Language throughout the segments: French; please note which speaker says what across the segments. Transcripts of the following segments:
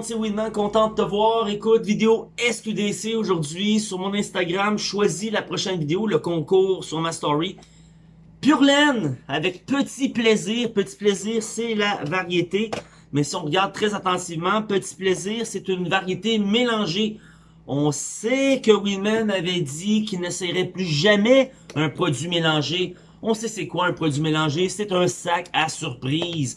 Speaker 1: monde, c'est Winman, content de te voir. Écoute, vidéo SQDC aujourd'hui sur mon Instagram. Choisis la prochaine vidéo, le concours sur ma story. Pure laine, avec petit plaisir. Petit plaisir, c'est la variété. Mais si on regarde très attentivement, petit plaisir, c'est une variété mélangée. On sait que Winman avait dit qu'il n'essayerait plus jamais un produit mélangé. On sait c'est quoi un produit mélangé, c'est un sac à surprise.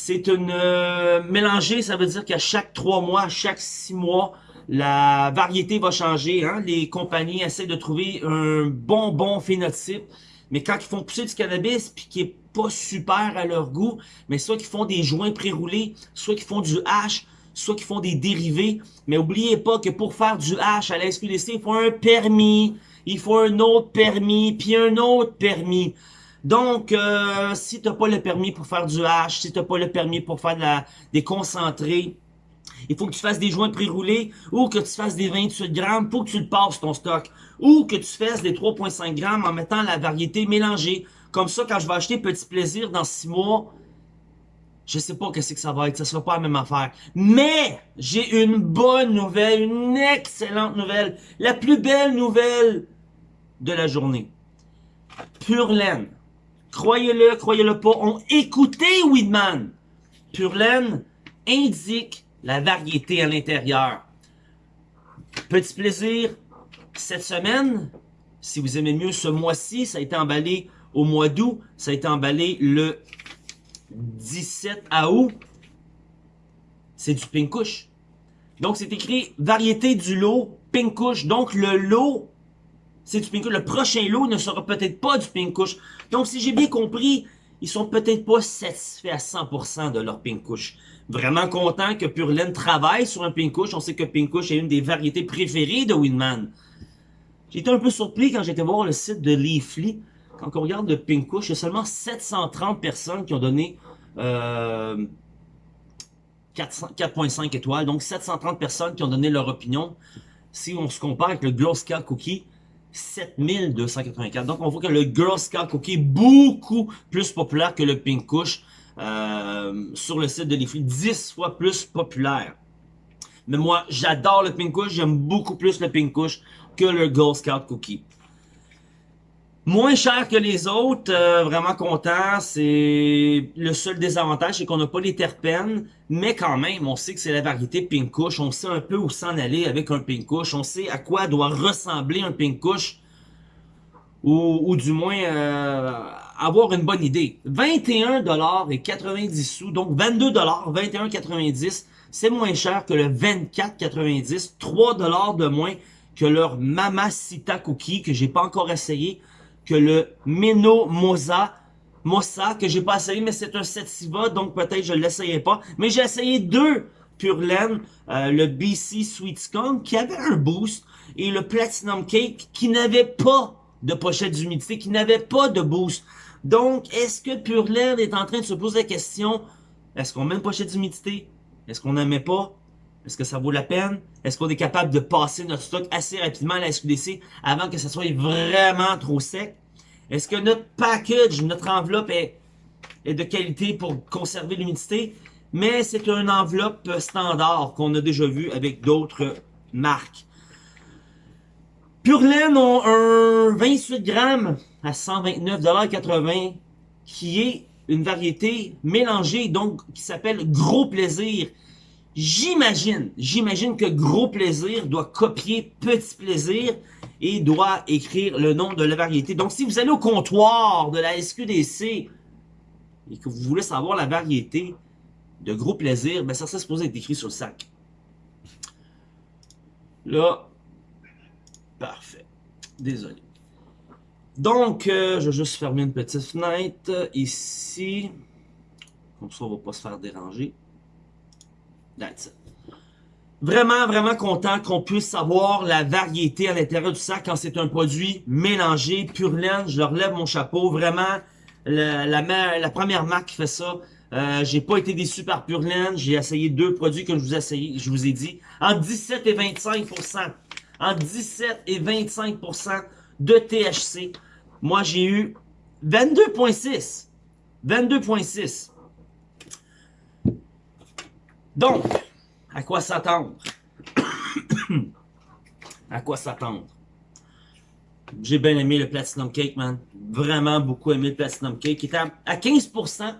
Speaker 1: C'est une euh, mélangée, ça veut dire qu'à chaque trois mois, chaque six mois, la variété va changer. Hein? Les compagnies essaient de trouver un bon bon phénotype. Mais quand ils font pousser du cannabis, puis qui est pas super à leur goût, mais soit qu'ils font des joints pré-roulés, soit qu'ils font du hash, soit qu'ils font des dérivés. Mais oubliez pas que pour faire du hash à la SQDC, il faut un permis, il faut un autre permis, puis un autre permis. Donc, euh, si tu n'as pas le permis pour faire du hash, si tu n'as pas le permis pour faire de la, des concentrés, il faut que tu fasses des joints pré-roulés ou que tu fasses des 28 grammes pour que tu le passes ton stock. Ou que tu fasses des 3,5 grammes en mettant la variété mélangée. Comme ça, quand je vais acheter Petit Plaisir dans 6 mois, je sais pas qu'est-ce que ça va être, ça sera pas la même affaire. Mais, j'ai une bonne nouvelle, une excellente nouvelle, la plus belle nouvelle de la journée. Pure laine croyez-le, croyez-le pas, ont écouté Weedman. Pure laine indique la variété à l'intérieur. Petit plaisir, cette semaine, si vous aimez mieux ce mois-ci, ça a été emballé au mois d'août, ça a été emballé le 17 août. C'est du pink Donc c'est écrit variété du lot pink Donc le lot c'est du pink Le prochain lot ne sera peut-être pas du pink Donc, si j'ai bien compris, ils sont peut-être pas satisfaits à 100% de leur pink Vraiment content que Purelaine travaille sur un pink On sait que pink est une des variétés préférées de Winman. Été un peu surpris quand j'étais voir le site de Leafly. Quand on regarde le pink il y a seulement 730 personnes qui ont donné euh, 4.5 étoiles. Donc, 730 personnes qui ont donné leur opinion. Si on se compare avec le Glow Cookie, 7284. Donc, on voit que le Girl Scout Cookie est beaucoup plus populaire que le Pink Kush euh, sur le site de Leafly. 10 fois plus populaire. Mais moi, j'adore le Pink Kush. J'aime beaucoup plus le Pink Kush que le Girl Scout Cookie. Moins cher que les autres, euh, vraiment content. C'est le seul désavantage, c'est qu'on n'a pas les terpènes, mais quand même, on sait que c'est la variété Kush. On sait un peu où s'en aller avec un Pink Kush. On sait à quoi doit ressembler un Pink Kush, ou, du moins euh, avoir une bonne idée. 21 et 90 sous, donc 22 21,90. C'est moins cher que le 24,90, 3 de moins que leur Mamacita Cookie que j'ai pas encore essayé que le Meno Moza, Mossa, que j'ai pas essayé, mais c'est un Sativa, donc peut-être je l'essayais pas. Mais j'ai essayé deux Pure Laine, euh, le BC Sweet Skunk, qui avait un boost, et le Platinum Cake, qui n'avait pas de pochette d'humidité, qui n'avait pas de boost. Donc, est-ce que Pure Laine est en train de se poser la question, est-ce qu'on met une pochette d'humidité? Est-ce qu'on n'en pas? Est-ce que ça vaut la peine? Est-ce qu'on est capable de passer notre stock assez rapidement à la SQDC avant que ça soit vraiment trop sec? Est-ce que notre package, notre enveloppe est, de qualité pour conserver l'humidité? Mais c'est une enveloppe standard qu'on a déjà vu avec d'autres marques. Purelaine ont un 28 grammes à 129,80$ qui est une variété mélangée, donc qui s'appelle Gros Plaisir. J'imagine, j'imagine que Gros Plaisir doit copier Petit Plaisir et doit écrire le nom de la variété. Donc, si vous allez au comptoir de la SQDC et que vous voulez savoir la variété de Gros Plaisir, ben ça serait supposé être écrit sur le sac. Là, parfait. Désolé. Donc, euh, je vais juste fermer une petite fenêtre ici. Comme ça, on va pas se faire déranger. Vraiment, vraiment content qu'on puisse savoir la variété à l'intérieur du sac quand c'est un produit mélangé, pur laine. Je leur lève mon chapeau. Vraiment, la, première marque qui fait ça. Euh, j'ai pas été déçu par Pure Laine. J'ai essayé deux produits que je vous ai dit. En 17 et 25%. En 17 et 25% de THC. Moi, j'ai eu 22.6. 22.6. Donc, à quoi s'attendre? à quoi s'attendre? J'ai bien aimé le Platinum Cake, man. Vraiment beaucoup aimé le Platinum Cake. Il était à 15%.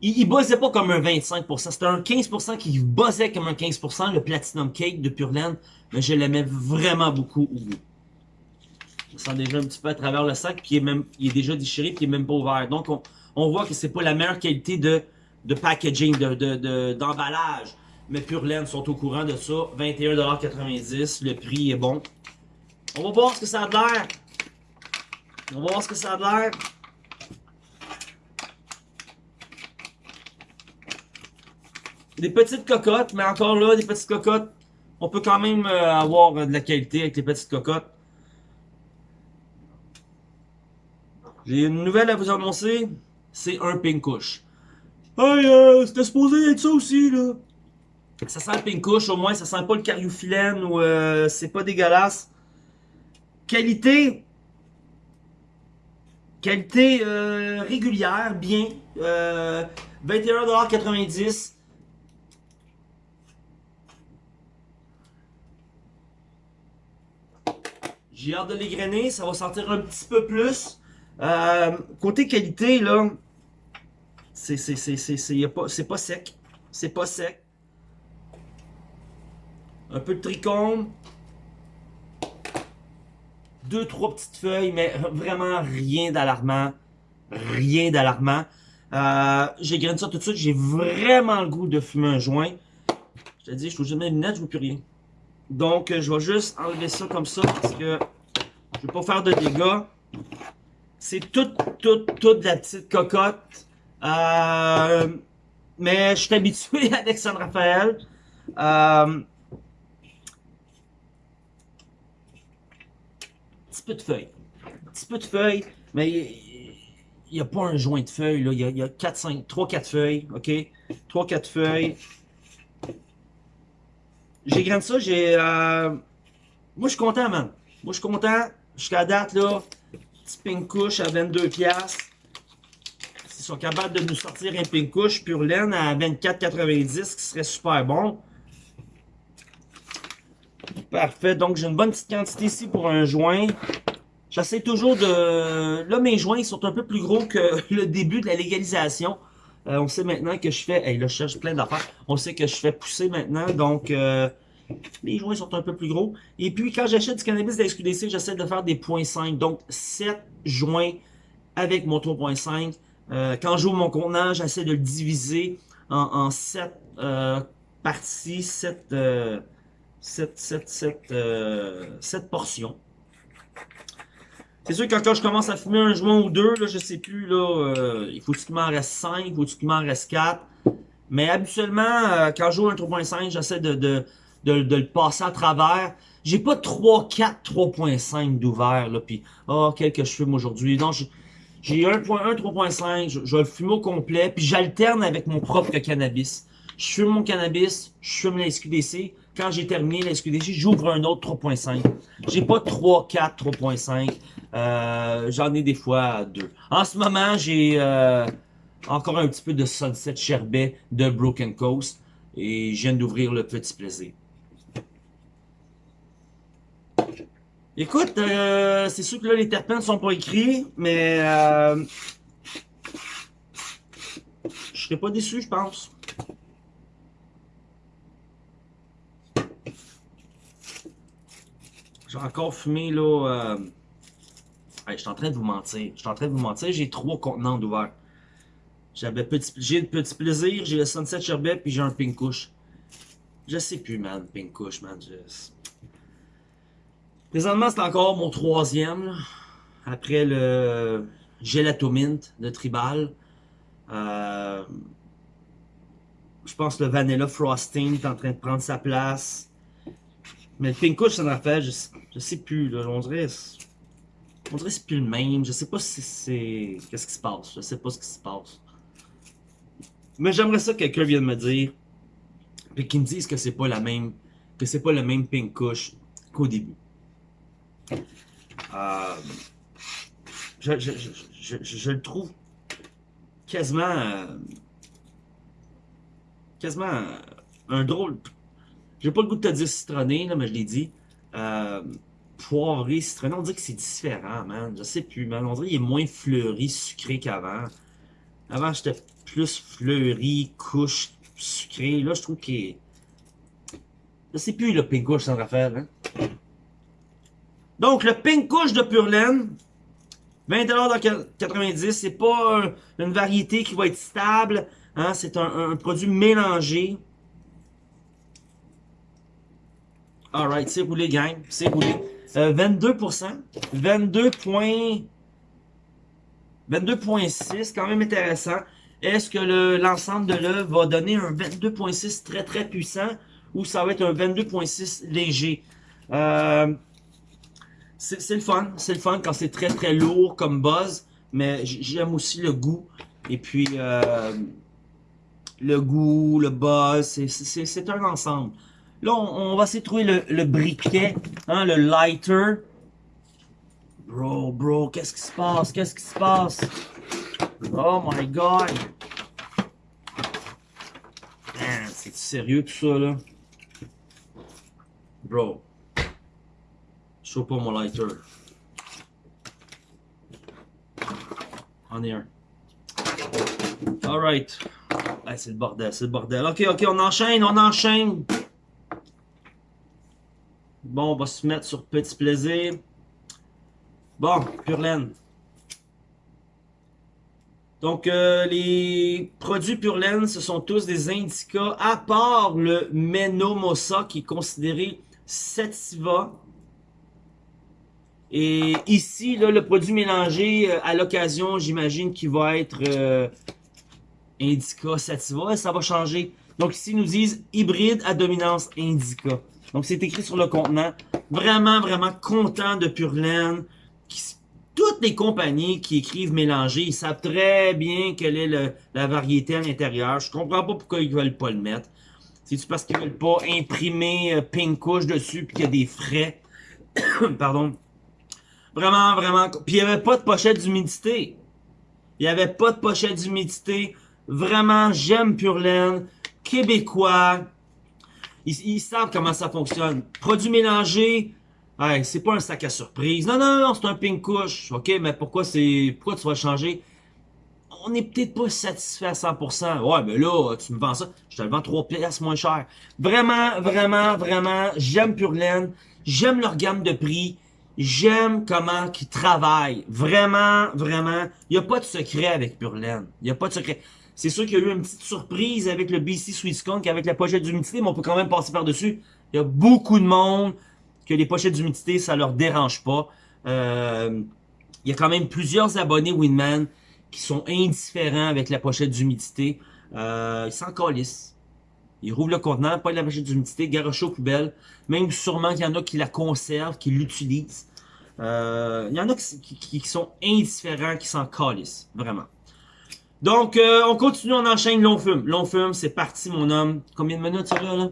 Speaker 1: Il, il pas comme un 25%. C'était un 15% qui buzzait comme un 15%, le Platinum Cake de Purland. Mais je l'aimais vraiment beaucoup au goût. On sent déjà un petit peu à travers le sac, puis il est, même, il est déjà déchiré, puis il est même pas ouvert. Donc, on, on voit que c'est pas la meilleure qualité de, de packaging, d'emballage. De, de, mais Purland sont au courant de ça. 21,90$. Le prix est bon. On va voir ce que ça a l'air. On va voir ce que ça a l'air. Des petites cocottes, mais encore là, des petites cocottes. On peut quand même euh, avoir de la qualité avec les petites cocottes. J'ai une nouvelle à vous annoncer. C'est un pinkouche. Hey, euh, c'était supposé être ça aussi, là. Ça sent le pinkouche, au moins, ça sent pas le cariophyllène ou euh, c'est pas dégueulasse. Qualité. Qualité euh, régulière, bien. Euh, 21,90$. J'ai hâte de l'égrener, ça va sortir un petit peu plus. Euh, côté qualité, là, c'est pas sec, c'est pas sec. Un peu de trichome, deux trois petites feuilles, mais vraiment rien d'alarmant, rien d'alarmant. Euh, j'ai grainé ça tout de suite, j'ai vraiment le goût de fumer un joint. Je te dis, je trouve jamais les lunettes, je vois plus rien. Donc, je vais juste enlever ça comme ça parce que je vais pas faire de dégâts. C'est toute, toute, toute la petite cocotte. Euh, mais je suis habitué avec San Rafael. Euh, petit peu de feuilles. Petit peu de feuilles, mais il n'y a pas un joint de feuilles. Là. Il, y a, il y a 4, 5, 3, 4 feuilles. OK? 3, 4 feuilles. J'ai grandi ça, j'ai... Euh... Moi, je suis content, man. Moi, je suis content. Jusqu'à date, là, petit pink couche à 22 pièces. Ils sont capables de nous sortir un pink couche pure laine à 24,90 qui serait super bon. Parfait, donc j'ai une bonne petite quantité ici pour un joint. J'essaie toujours de... Là, mes joints sont un peu plus gros que le début de la légalisation. Euh, on sait maintenant que je fais... Hey, là, je cherche plein d'affaires. On sait que je fais pousser maintenant, donc... Euh, les joints sont un peu plus gros. Et puis, quand j'achète du cannabis de la SQDC, j'essaie de faire des .5. Donc, 7 joints avec mon 3.5. Euh, quand j'ouvre mon contenant, j'essaie de le diviser en, en 7 euh, parties, 7, euh, 7, 7, 7, 7 portions. C'est sûr que quand je commence à fumer un joint ou deux, là, je sais plus, là, euh, il faut qu'il m'en reste 5, il faut qu'il m'en reste 4. Mais habituellement, euh, quand je joue un 3.5, j'essaie de, de, de, de, le passer à travers. J'ai pas 3, 4, 3.5 d'ouvert, là, puis oh, quel que je fume aujourd'hui. Non, j'ai 1.1, 3.5, je, je le fumer au complet, puis j'alterne avec mon propre cannabis. Je fume mon cannabis, je fume la SQDC. Quand j'ai terminé la SQDC, j'ouvre un autre 3.5. J'ai pas 3, 4, 3.5. Euh, J'en ai des fois deux. En ce moment, j'ai euh, encore un petit peu de Sunset Sherbet de Broken Coast. Et je viens d'ouvrir le petit plaisir. Écoute, euh, c'est sûr que là, les terpènes sont pas écrits, mais euh, je serais pas déçu, je pense. J'ai encore fumé, là... Euh... je suis en train de vous mentir. Je suis en train de vous mentir. J'ai trois contenants d'ouvert. J'avais j'ai le petit plaisir, j'ai le Sunset Sherbet, puis j'ai un Pink Kush. Je sais plus, man, Pink Kush, man. Présentement, c'est encore mon troisième. Après le Gelato Mint de Tribal. Euh... Je pense que le Vanilla Frosting est en train de prendre sa place. Mais le Pink Kush, ça en fait, je, je sais plus, là. On dirait... C'est plus le même. Je sais pas si c'est... Qu'est-ce qui se passe. Je sais pas ce qui se passe. Mais j'aimerais ça que quelqu'un vienne me dire. Puis qu'il me dise que c'est pas la même. Que c'est pas le même Pink Kush qu'au début. Euh, je, le trouve quasiment. Euh, quasiment un drôle... J'ai pas le goût de te dire citronné, là, mais je l'ai dit. Euh, poivré, citronné, on dirait que c'est différent, man. Je sais plus, man. On dirait qu'il est moins fleuri, sucré qu'avant. Avant, j'étais plus fleuri, couche, sucré. Là, je trouve qu'il est... Je sais plus le pink couche sans Raphaël, hein. Donc, le pink couche de Pure Laine, 20$ c'est pas une variété qui va être stable, hein, c'est un, produit mélangé. Alright, c'est roulé, gang, c'est roulé. 22%, 22.6, 22 quand même intéressant. Est-ce que l'ensemble de l'œuvre va donner un 22.6 très très puissant ou ça va être un 22.6 léger? Euh, c'est le fun, c'est le fun quand c'est très très lourd comme buzz, mais j'aime aussi le goût. Et puis, euh, le goût, le buzz, c'est un ensemble. Là, on, va essayer de trouver le, briquet, hein, le lighter. Bro, bro, qu'est-ce qui se passe? Qu'est-ce qui se passe? Oh my god! C'est sérieux tout ça, là? Bro. Pas mon lighter. On est un. Alright. c'est le bordel, c'est le bordel. Ok, ok, on enchaîne, on enchaîne. Bon, on va se mettre sur petit plaisir. Bon, Purlaine. Donc, euh, les produits Purlaine, ce sont tous des indicas, à part le Menomosa, qui est considéré Sativa et ici, là, le produit mélangé, euh, à l'occasion, j'imagine qu'il va être euh, Indica Sativa. Ça va changer. Donc ici, ils nous disent hybride à dominance Indica. Donc c'est écrit sur le contenant. Vraiment, vraiment content de Purlaine. Toutes les compagnies qui écrivent mélangé, ils savent très bien quelle est la variété à l'intérieur. Je comprends pas pourquoi ils veulent pas le mettre. C'est-tu parce qu'ils veulent pas imprimer euh, pink couche dessus puis qu'il y a des frais? Pardon Vraiment, vraiment. Puis il n'y avait pas de pochette d'humidité. Il n'y avait pas de pochette d'humidité. Vraiment, j'aime Pure Laine. Québécois. Ils, savent comment ça fonctionne. Produit mélangé. Hey, c'est pas un sac à surprise. Non, non, non, c'est un pink couche. OK, mais pourquoi c'est pourquoi tu vas changer? On n'est peut-être pas satisfait à 100%. Ouais, mais là, tu me vends ça. Je te le vends 3 pièces moins cher. Vraiment, vraiment, vraiment, j'aime Pure Laine. J'aime leur gamme de prix. J'aime comment ils travaillent. Vraiment, vraiment. Il n'y a pas de secret avec Purlaine. Il n'y a pas de secret. C'est sûr qu'il y a eu une petite surprise avec le BC Skunk, avec la pochette d'humidité, mais on peut quand même passer par-dessus. Il y a beaucoup de monde que les pochettes d'humidité, ça leur dérange pas. Euh, il y a quand même plusieurs abonnés Winman qui sont indifférents avec la pochette d'humidité. Euh, ils s'en calissent. Ils rouvrent le contenant, pas la pochette d'humidité, garoche aux poubelles. Même sûrement qu'il y en a qui la conservent, qui l'utilisent. Euh, il y en a qui, sont indifférents, qui s'en calissent. Vraiment. Donc, euh, on continue, on enchaîne long fume. Long fume, c'est parti, mon homme. Combien de minutes, ça, là?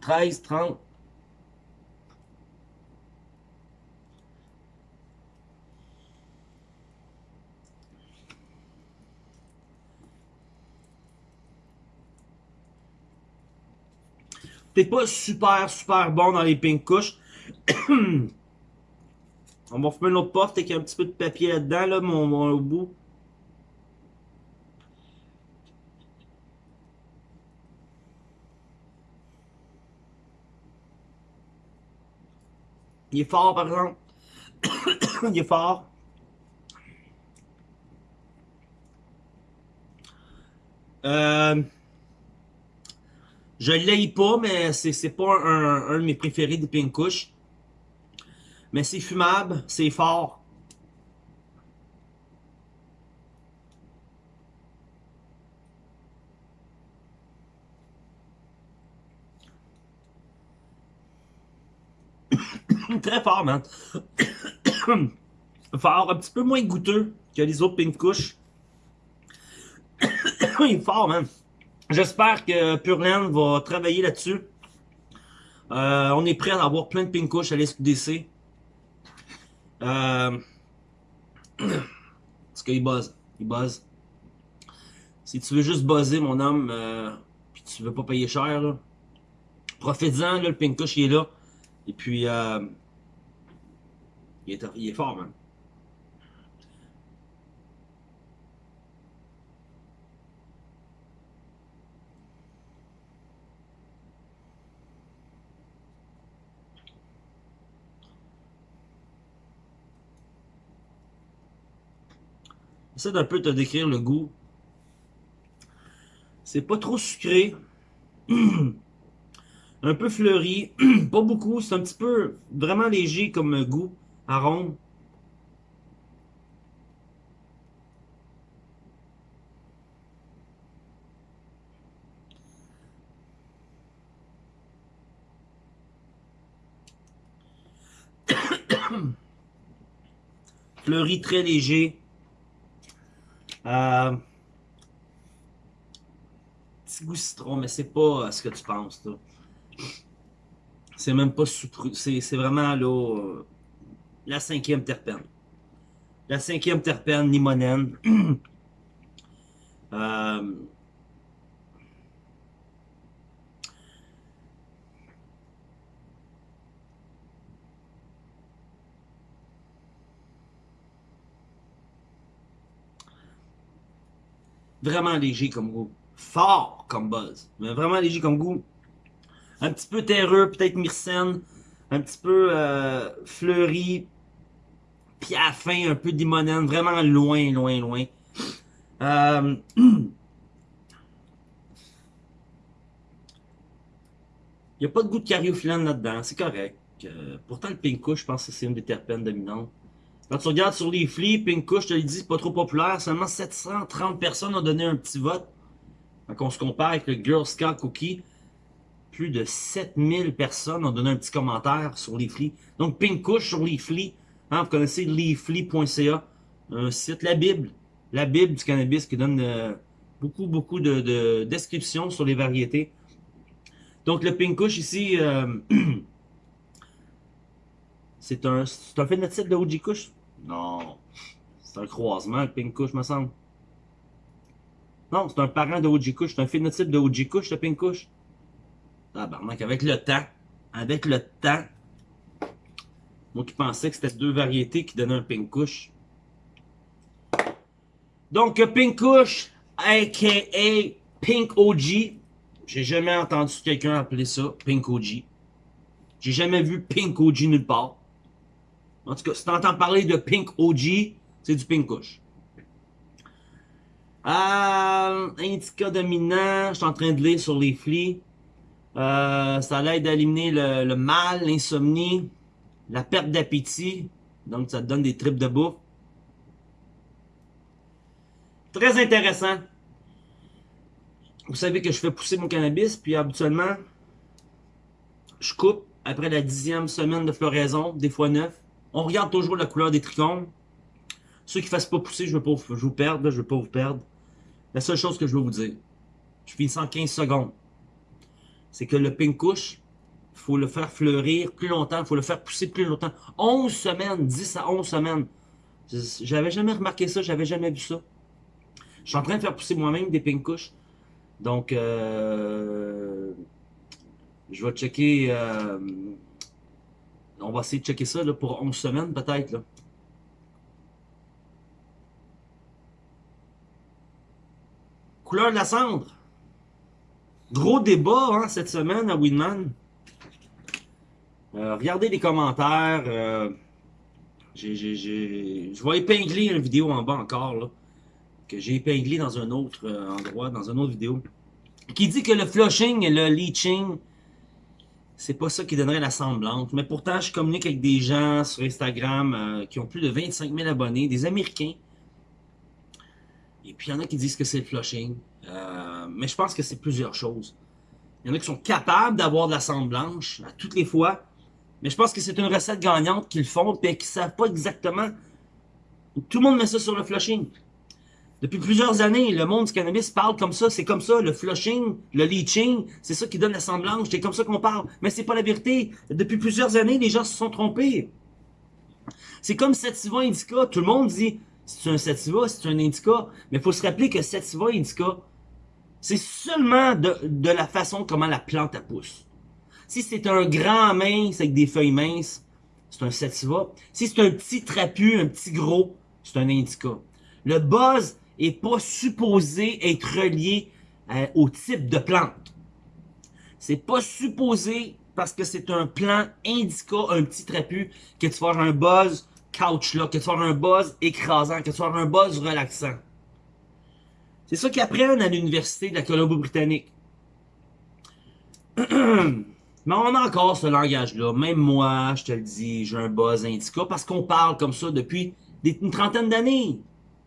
Speaker 1: 13, 30. T'es pas super, super bon dans les pink couches. On va fumer une autre puff, avec un petit peu de papier là-dedans, là, mon, mon au bout. Il est fort, par exemple. Il est fort. Euh... Je l'aille pas, mais c'est pas un, un, de mes préférés des Pink Kush. Mais c'est fumable, c'est fort. Très fort, man. fort, un petit peu moins goûteux que les autres Pink Kush. Il est fort, man. J'espère que Purland va travailler là-dessus. Euh, on est prêt à avoir plein de pink à l'SQDC. Euh... Parce qu'il buzz. Il buzz. Si tu veux juste buzzer, mon homme, euh, tu veux pas payer cher, là, profites-en, le pink il est là. Et puis, euh, il, est, fort, man. J'essaie d'un peu te décrire le goût. C'est pas trop sucré. un peu fleuri. pas beaucoup. C'est un petit peu vraiment léger comme goût, arôme. fleuri très léger. Euh, petit goût citron, mais c'est pas ce que tu penses. C'est même pas C'est vraiment là, euh, la cinquième terpène. La cinquième terpène limonène. euh, Vraiment léger comme goût. Fort comme buzz. Mais vraiment léger comme goût. Un petit peu terreux, peut-être myrcène. Un petit peu euh, fleuri. Puis à la fin, un peu limonène. Vraiment loin, loin, loin. Euh... Il n'y a pas de goût de cariophyllène là-dedans, c'est correct. Euh, pourtant, le pink je pense que c'est une des terpènes dominantes. Quand tu regardes sur les flips, Pinko, je te l'ai dit, pas trop populaire. Seulement 730 personnes ont donné un petit vote. Quand on se compare avec le Girl Scout Cookie, plus de 7000 personnes ont donné un petit commentaire sur Leafly. Donc, Pink sur Leafly. Hein, vous connaissez leafly.ca, un site, la Bible. La Bible du cannabis qui donne euh, beaucoup, beaucoup de, descriptions sur les variétés. Donc, le Pink ici, euh, c'est un, un phénotype de OG Kush. Non. C'est un croisement, le Pink Kush, me semble. Non, c'est un parent de OG Kush. C'est un phénotype de OG Kush, le Pink Kush. Ah, avec le temps, avec le temps, moi qui pensais que c'était deux variétés qui donnaient un Pink Kush. Donc, Pink Kush, a.k.a. Pink OG. J'ai jamais entendu quelqu'un appeler ça Pink OG. J'ai jamais vu Pink OG nulle part. En tout cas, si tu entends parler de Pink OG, c'est du Pink Kush. Euh, indica dominant, je suis en train de lire sur les flics. Euh, ça l'aide à éliminer le, mal, l'insomnie, la perte d'appétit. Donc, ça te donne des tripes de bouffe. Très intéressant. Vous savez que je fais pousser mon cannabis, puis habituellement, je coupe après la dixième semaine de floraison, des fois neuf. On regarde toujours la couleur des trichomes. Ceux qui ne fassent pas pousser, je ne veux pas vous perdre. Je veux pas vous perdre. La seule chose que je veux vous dire, je finis en 15 secondes, c'est que le pink couche, il faut le faire fleurir plus longtemps, il faut le faire pousser plus longtemps. 11 semaines, 10 à 11 semaines. J'avais jamais remarqué ça, j'avais jamais vu ça. Je suis en train de faire pousser moi-même des pink couches. Donc, euh, je vais checker... Euh, on va essayer de checker ça pour 11 semaines peut-être. Couleur de la cendre. Gros débat hein, cette semaine à Winman. Euh, regardez les commentaires. Euh, je vais épingler une vidéo en bas encore. Que j'ai épinglé dans un autre euh, endroit, dans une autre vidéo. Qui dit que le flushing et le leaching c'est pas ça qui donnerait la semblante. Mais pourtant, je communique avec des gens sur Instagram euh, qui ont plus de 25 000 abonnés, des Américains. Et puis, il y en a qui disent que c'est le flushing. Euh, mais je pense que c'est plusieurs choses. Il y en a qui sont capables d'avoir de la cendre blanche à toutes les fois. Mais je pense que c'est une recette gagnante qu'ils font et qu'ils savent pas exactement. Tout le monde met ça sur le flushing. Depuis plusieurs années, le monde du cannabis parle comme ça, c'est comme ça, le flushing, le leaching, c'est ça qui donne la semblance, c'est comme ça qu'on parle. Mais c'est pas la vérité. Depuis plusieurs années, les gens se sont trompés. C'est comme Sativa Indica, tout le monde dit, c'est un Sativa, c'est un Indica, mais faut se rappeler que Sativa Indica, C'est seulement de, de, la façon comment la plante pousse. Si c'est un grand mince avec des feuilles minces, c'est un sativa. Si c'est un petit trapu, un petit gros, c'est un indica. Le buzz est pas supposé être relié euh, au type de plante. C'est pas supposé parce que c'est un plant indica, un petit trapu, que tu avoir un buzz couch là, que tu vas avoir un buzz écrasant, que tu vas avoir un buzz relaxant. C'est ça qu'ils apprennent à l'université de la Colombie-Britannique. Mais on a encore ce langage-là. Même moi, je te le dis, j'ai un buzz indica parce qu'on parle comme ça depuis une trentaine d'années.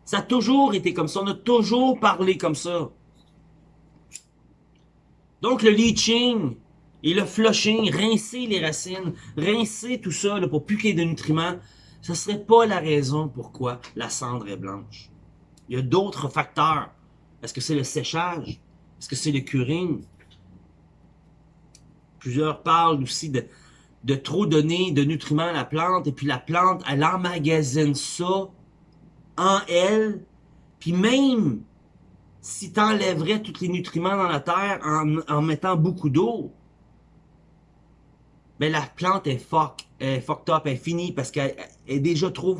Speaker 1: Ça a toujours été comme ça. On a toujours parlé comme ça. Donc, le leaching et le flushing, rincer les racines, rincer tout ça pour plus de nutriments, ce serait pas la raison pourquoi la cendre est blanche. Il y a d'autres facteurs. Est-ce que c'est le séchage? Est-ce que c'est le curing? Plusieurs parlent aussi de, de trop donner de nutriments à la plante, et puis la plante, elle emmagasine ça en elle, puis même si tu enlèverais tous les nutriments dans la terre en, mettant beaucoup d'eau, ben la plante est fuck, est fucked up, elle est finie parce qu'elle est déjà trop,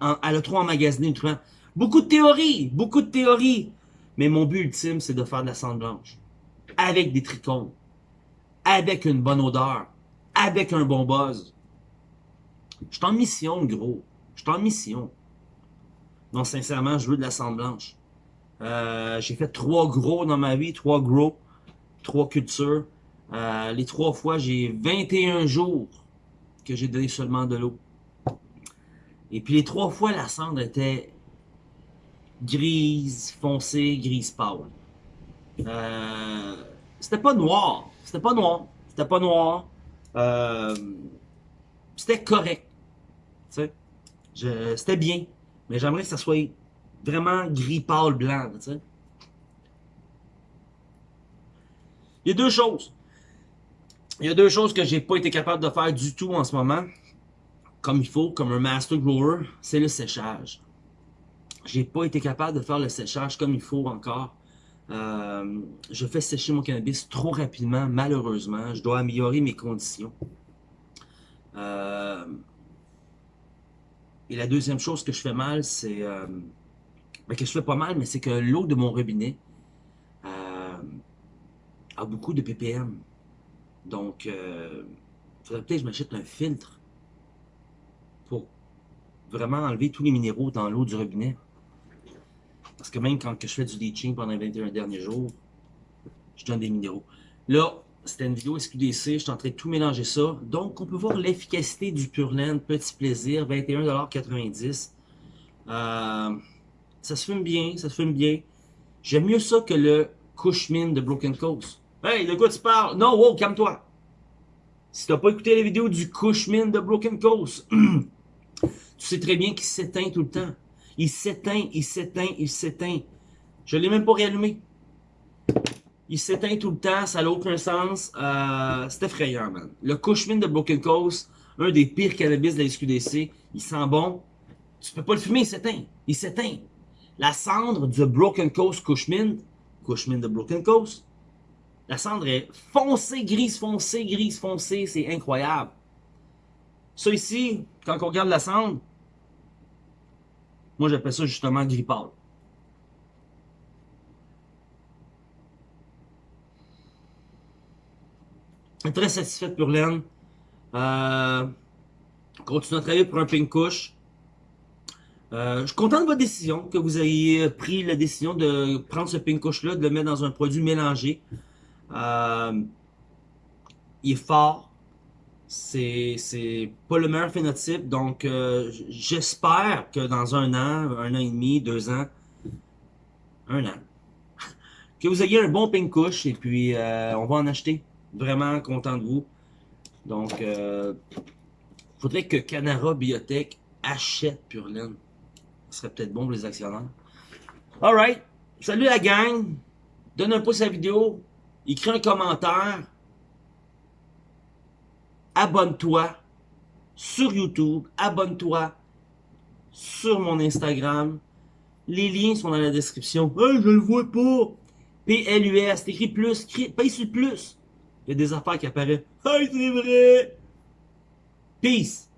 Speaker 1: elle a trop emmagasiné de nutriments. Beaucoup de théories, beaucoup de théories. Mais mon but ultime, c'est de faire de la cendre blanche. Avec des trichomes avec une bonne odeur, avec un bon buzz. Je suis en mission, gros. Je suis en mission. Non, sincèrement, je veux de la cendre blanche. Euh, j'ai fait trois gros dans ma vie, trois gros, trois cultures. Euh, les trois fois, j'ai 21 jours que j'ai donné seulement de l'eau. Et puis les trois fois, la cendre était grise, foncée, grise pâle. Euh, c'était pas noir. C'était pas noir. C'était pas noir. C'était correct. C'était bien. Mais j'aimerais que ça soit vraiment gris pâle blanc. Il y a deux choses. Il y a deux choses que j'ai pas été capable de faire du tout en ce moment. Comme il faut, comme un master grower, c'est le séchage. J'ai pas été capable de faire le séchage comme il faut encore. Euh, je fais sécher mon cannabis trop rapidement, malheureusement. Je dois améliorer mes conditions. Euh, et la deuxième chose que je fais mal, c'est... Euh, ben, que je fais pas mal, mais c'est que l'eau de mon robinet a beaucoup de ppm. Donc, il faudrait peut-être que je m'achète un filtre pour vraiment enlever tous les minéraux dans l'eau du robinet. Parce que même quand je fais du leaching pendant les 21 derniers jours, je donne des minéraux. Là, c'était une vidéo SQDC, je suis en train de tout mélanger ça. Donc, on peut voir l'efficacité du Purland, petit plaisir, 21,90$. Euh, ça se fume bien, ça se fume bien. J'aime mieux ça que le Cushman de Broken Coast. Hey, de quoi tu parles? Non, wow, calme-toi. Si t'as pas écouté la vidéo du Cushman de Broken Coast, tu sais très bien qu'il s'éteint tout le temps. Il s'éteint, il s'éteint, il s'éteint. Je l'ai même pas réallumé. Il s'éteint tout le temps, ça n'a aucun sens. Euh, c'est effrayant, man. Le Cushman de Broken Coast, un des pires cannabis de la SQDC, il sent bon. Tu peux pas le fumer, il s'éteint. Il s'éteint. La cendre du Broken Coast Cushman, Cushman de Broken Coast, la cendre est foncée, grise foncée, grise foncée, c'est incroyable. Ça ici, quand on regarde la cendre, moi, j'appelle ça justement gris Très satisfait pour Len. Euh, continue à travailler pour un pink couche. Euh, je suis content de votre décision, que vous ayez pris la décision de prendre ce pink couche-là, de le mettre dans un produit mélangé. Euh, il est fort, c'est pas le meilleur phénotype. Donc, euh, j'espère que dans un an, un an et demi, deux ans, un an, que vous ayez un bon pink couche et puis euh, on va en acheter. Vraiment content de vous. Donc, euh, faudrait que Canara Biotech achète Purlin. Ce serait peut-être bon pour les actionnaires. Alright. Salut la gang. Donne un pouce à la vidéo. Écris un commentaire abonne-toi sur YouTube, abonne-toi sur mon Instagram. Les liens sont dans la description. Hey, je le vois pas! P-L-U-S. T'écris plus. Paye sur plus. Il y a des affaires qui apparaissent. Hey, c'est vrai! Peace!